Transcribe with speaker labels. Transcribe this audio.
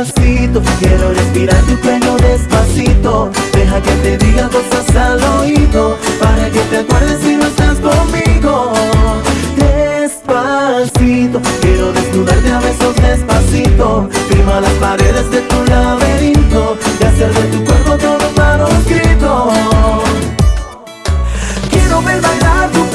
Speaker 1: despacito. Quiero respirar tu pelo despacito. Deja que te diga cosas al oído Para que te acuerdes si no estás conmigo. Despacito Quiero desnudarte a besos despacito. Firma las paredes de tu laberinto Y hacer de tu cuerpo todo manuscrito. Quiero ver bailar tu